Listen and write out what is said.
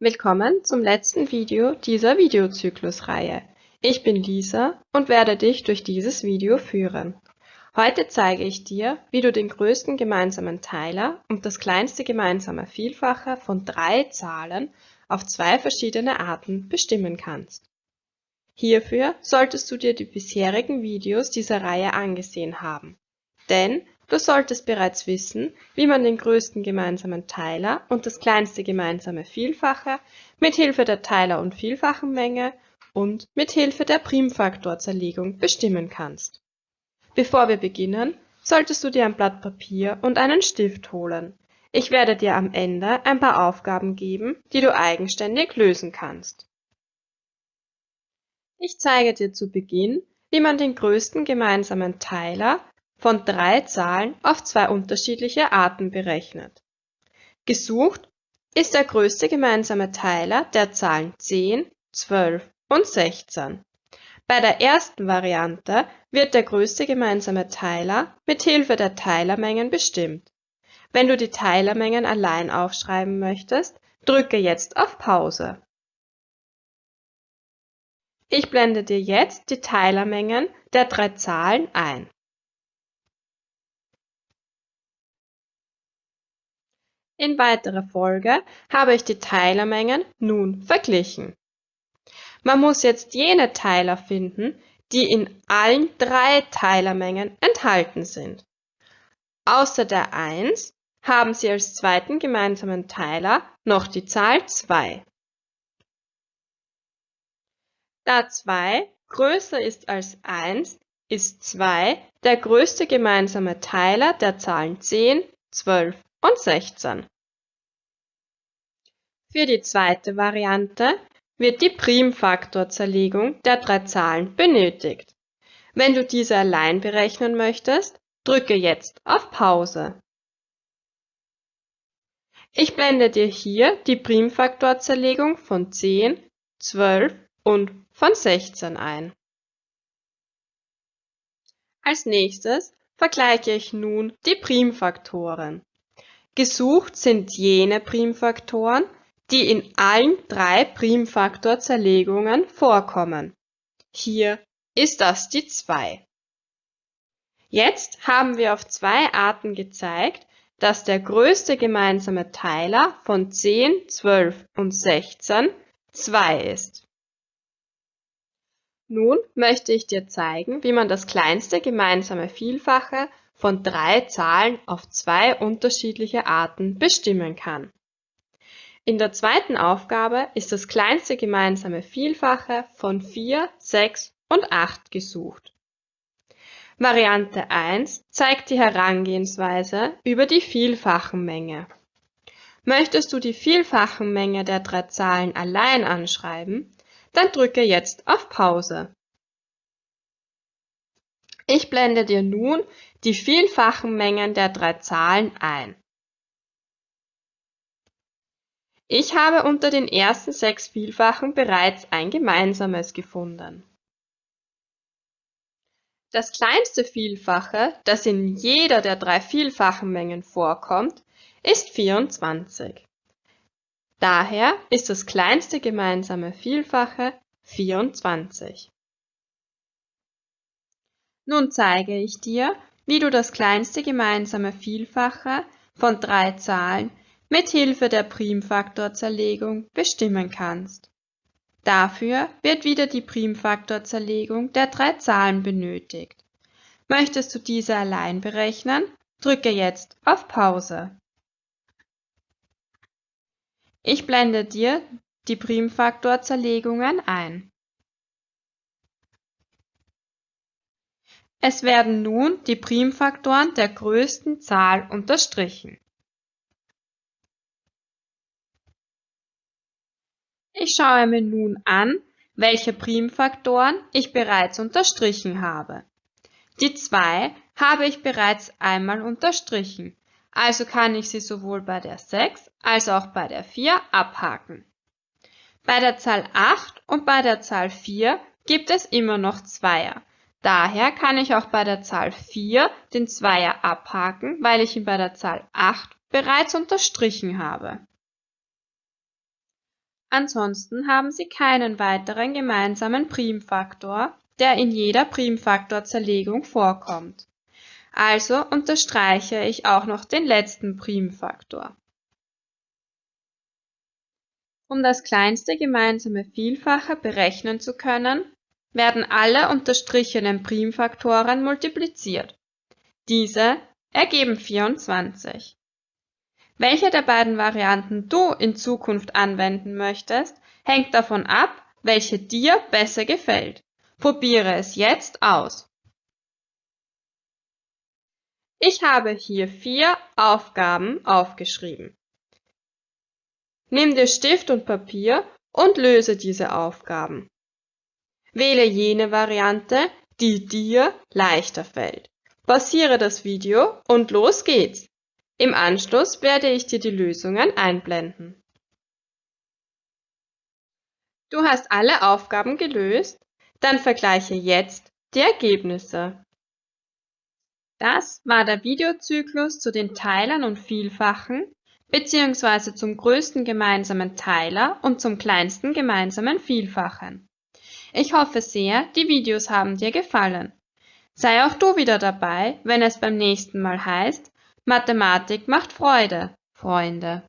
Willkommen zum letzten Video dieser Videozyklusreihe. Ich bin Lisa und werde dich durch dieses Video führen. Heute zeige ich dir, wie du den größten gemeinsamen Teiler und das kleinste gemeinsame Vielfache von drei Zahlen auf zwei verschiedene Arten bestimmen kannst. Hierfür solltest du dir die bisherigen Videos dieser Reihe angesehen haben, denn Du solltest bereits wissen, wie man den größten gemeinsamen Teiler und das kleinste gemeinsame Vielfache mit Hilfe der Teiler- und Vielfachenmenge und mit Hilfe der Primfaktorzerlegung bestimmen kannst. Bevor wir beginnen, solltest du dir ein Blatt Papier und einen Stift holen. Ich werde dir am Ende ein paar Aufgaben geben, die du eigenständig lösen kannst. Ich zeige dir zu Beginn, wie man den größten gemeinsamen Teiler von drei Zahlen auf zwei unterschiedliche Arten berechnet. Gesucht ist der größte gemeinsame Teiler der Zahlen 10, 12 und 16. Bei der ersten Variante wird der größte gemeinsame Teiler mit Hilfe der Teilermengen bestimmt. Wenn du die Teilermengen allein aufschreiben möchtest, drücke jetzt auf Pause. Ich blende dir jetzt die Teilermengen der drei Zahlen ein. In weiterer Folge habe ich die Teilermengen nun verglichen. Man muss jetzt jene Teiler finden, die in allen drei Teilermengen enthalten sind. Außer der 1 haben Sie als zweiten gemeinsamen Teiler noch die Zahl 2. Da 2 größer ist als 1, ist 2 der größte gemeinsame Teiler der Zahlen 10, 12 und 16. Für die zweite Variante wird die Primfaktorzerlegung der drei Zahlen benötigt. Wenn du diese allein berechnen möchtest, drücke jetzt auf Pause. Ich blende dir hier die Primfaktorzerlegung von 10, 12 und von 16 ein. Als nächstes vergleiche ich nun die Primfaktoren. Gesucht sind jene Primfaktoren, die in allen drei Primfaktorzerlegungen vorkommen. Hier ist das die 2. Jetzt haben wir auf zwei Arten gezeigt, dass der größte gemeinsame Teiler von 10, 12 und 16 2 ist. Nun möchte ich dir zeigen, wie man das kleinste gemeinsame Vielfache von drei Zahlen auf zwei unterschiedliche Arten bestimmen kann. In der zweiten Aufgabe ist das kleinste gemeinsame Vielfache von 4, 6 und 8 gesucht. Variante 1 zeigt die Herangehensweise über die Vielfachenmenge. Möchtest du die Vielfachenmenge der drei Zahlen allein anschreiben, dann drücke jetzt auf Pause. Ich blende dir nun die vielfachen Mengen der drei Zahlen ein. Ich habe unter den ersten sechs Vielfachen bereits ein gemeinsames gefunden. Das kleinste Vielfache, das in jeder der drei vielfachen Mengen vorkommt, ist 24. Daher ist das kleinste gemeinsame Vielfache 24. Nun zeige ich dir, wie du das kleinste gemeinsame Vielfache von drei Zahlen mit Hilfe der Primfaktorzerlegung bestimmen kannst. Dafür wird wieder die Primfaktorzerlegung der drei Zahlen benötigt. Möchtest du diese allein berechnen, drücke jetzt auf Pause. Ich blende dir die Primfaktorzerlegungen ein. Es werden nun die Primfaktoren der größten Zahl unterstrichen. Ich schaue mir nun an, welche Primfaktoren ich bereits unterstrichen habe. Die 2 habe ich bereits einmal unterstrichen, also kann ich sie sowohl bei der 6 als auch bei der 4 abhaken. Bei der Zahl 8 und bei der Zahl 4 gibt es immer noch Zweier, Daher kann ich auch bei der Zahl 4 den Zweier abhaken, weil ich ihn bei der Zahl 8 bereits unterstrichen habe. Ansonsten haben Sie keinen weiteren gemeinsamen Primfaktor, der in jeder Primfaktorzerlegung vorkommt. Also unterstreiche ich auch noch den letzten Primfaktor. Um das kleinste gemeinsame Vielfache berechnen zu können, werden alle unterstrichenen Primfaktoren multipliziert. Diese ergeben 24. Welche der beiden Varianten du in Zukunft anwenden möchtest, hängt davon ab, welche dir besser gefällt. Probiere es jetzt aus. Ich habe hier vier Aufgaben aufgeschrieben. Nimm dir Stift und Papier und löse diese Aufgaben. Wähle jene Variante, die dir leichter fällt. Pausiere das Video und los geht's! Im Anschluss werde ich dir die Lösungen einblenden. Du hast alle Aufgaben gelöst? Dann vergleiche jetzt die Ergebnisse. Das war der Videozyklus zu den Teilern und Vielfachen bzw. zum größten gemeinsamen Teiler und zum kleinsten gemeinsamen Vielfachen. Ich hoffe sehr, die Videos haben dir gefallen. Sei auch du wieder dabei, wenn es beim nächsten Mal heißt, Mathematik macht Freude, Freunde.